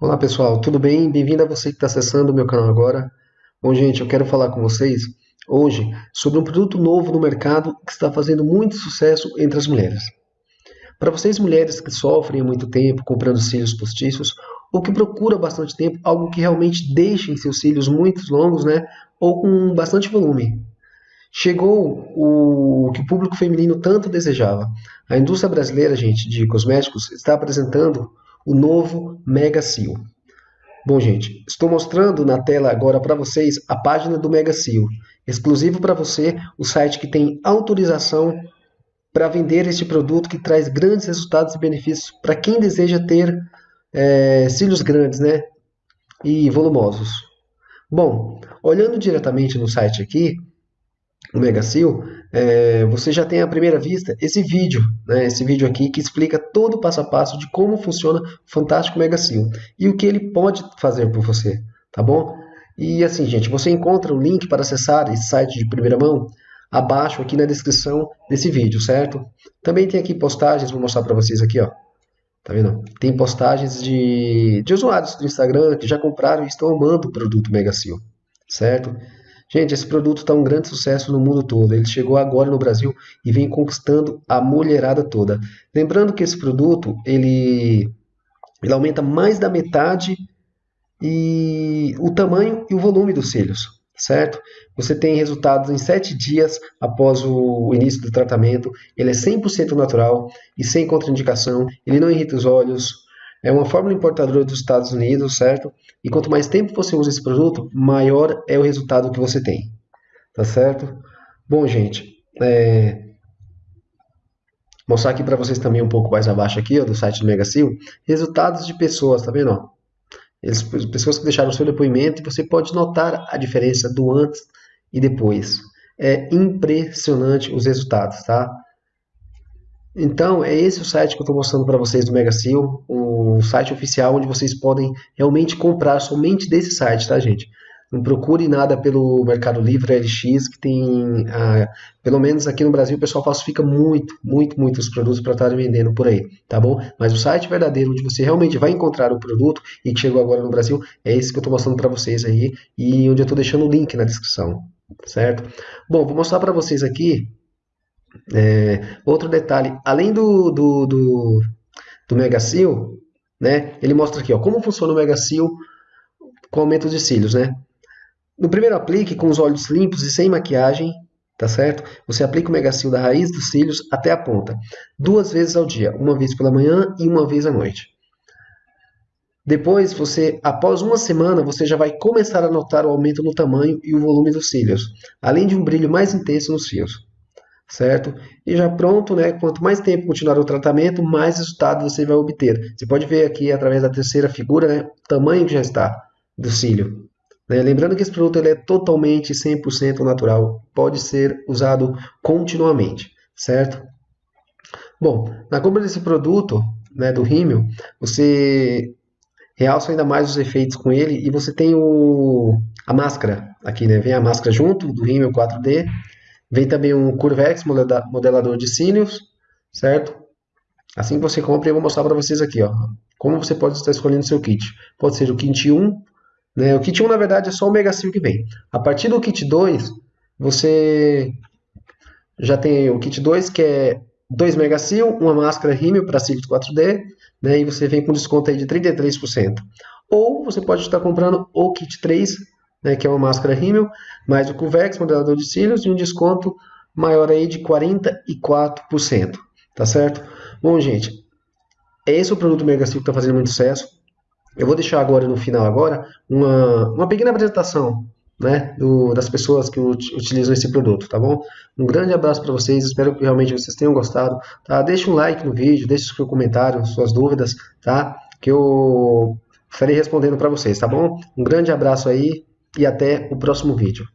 Olá pessoal, tudo bem? Bem-vindo a você que está acessando o meu canal agora. Bom, gente, eu quero falar com vocês hoje sobre um produto novo no mercado que está fazendo muito sucesso entre as mulheres. Para vocês mulheres que sofrem há muito tempo comprando cílios postiços ou que procuram bastante tempo algo que realmente deixem seus cílios muito longos, né, ou com bastante volume. Chegou o que o público feminino tanto desejava. A indústria brasileira, gente, de cosméticos está apresentando o novo Mega Seal. Bom, gente, estou mostrando na tela agora para vocês a página do Mega Seal, exclusivo para você, o site que tem autorização para vender este produto que traz grandes resultados e benefícios para quem deseja ter é, cílios grandes, né, e volumosos. Bom, olhando diretamente no site aqui, o Megacil, é, você já tem à primeira vista esse vídeo, né, esse vídeo aqui que explica todo o passo a passo de como funciona o Fantástico Megacil e o que ele pode fazer por você, tá bom? E assim, gente, você encontra o link para acessar esse site de primeira mão abaixo aqui na descrição desse vídeo, certo? Também tem aqui postagens, vou mostrar para vocês aqui, ó. Tá vendo? Tem postagens de, de usuários do Instagram que já compraram e estão amando o produto Megacil, certo? Gente, esse produto está um grande sucesso no mundo todo. Ele chegou agora no Brasil e vem conquistando a mulherada toda. Lembrando que esse produto ele, ele aumenta mais da metade e o tamanho e o volume dos cílios, certo? Você tem resultados em 7 dias após o início do tratamento. Ele é 100% natural e sem contraindicação. Ele não irrita os olhos, é uma fórmula importadora dos Estados Unidos, certo? E quanto mais tempo você usa esse produto, maior é o resultado que você tem. Tá certo? Bom, gente, é... mostrar aqui para vocês também um pouco mais abaixo aqui, ó, do site do Megacil, resultados de pessoas, tá vendo? Eles, pessoas que deixaram seu depoimento você pode notar a diferença do antes e depois. É impressionante os resultados, tá? Então, é esse o site que eu estou mostrando para vocês do Megacil, o site oficial onde vocês podem realmente comprar somente desse site, tá, gente? Não procure nada pelo Mercado Livre, LX, que tem, ah, pelo menos aqui no Brasil, o pessoal falsifica muito, muito, muitos produtos para estar vendendo por aí, tá bom? Mas o site verdadeiro, onde você realmente vai encontrar o produto e que chegou agora no Brasil, é esse que eu estou mostrando para vocês aí e onde eu estou deixando o link na descrição, certo? Bom, vou mostrar para vocês aqui é, outro detalhe, além do, do, do, do Megacil, né, ele mostra aqui ó, como funciona o Megacil com aumento de cílios. Né? No primeiro aplique, com os olhos limpos e sem maquiagem, tá certo? Você aplica o Megacil da raiz dos cílios até a ponta, duas vezes ao dia, uma vez pela manhã e uma vez à noite. Depois, você, após uma semana, você já vai começar a notar o aumento no tamanho e o volume dos cílios, além de um brilho mais intenso nos fios certo? E já pronto, né? Quanto mais tempo continuar o tratamento, mais resultado você vai obter. Você pode ver aqui através da terceira figura, né, o tamanho que já está do cílio. Né? Lembrando que esse produto ele é totalmente 100% natural, pode ser usado continuamente, certo? Bom, na compra desse produto, né, do rímel, você realça ainda mais os efeitos com ele e você tem o, a máscara aqui, né? Vem a máscara junto do rímel 4D Vem também um Curvex modelador de cílios, certo? Assim que você compra, eu vou mostrar para vocês aqui, ó, como você pode estar escolhendo seu kit. Pode ser o kit 1, né? O kit 1, na verdade, é só o Mega Seal que vem. A partir do kit 2, você já tem o kit 2, que é 2 Mega Seal, uma máscara rímel para cílios 4D, né? E você vem com desconto aí de 33%. Ou você pode estar comprando o kit 3, né, que é uma máscara rímel, mais o Cuvex, modelador de cílios, e um desconto maior aí de 44%, tá certo? Bom, gente, esse é o produto Mega Sil que está fazendo muito sucesso. Eu vou deixar agora no final agora uma, uma pequena apresentação né, do, das pessoas que utilizam esse produto, tá bom? Um grande abraço para vocês, espero que realmente vocês tenham gostado, tá? Deixe um like no vídeo, deixe seu comentário, suas dúvidas, tá? Que eu estarei respondendo para vocês, tá bom? Um grande abraço aí e até o próximo vídeo.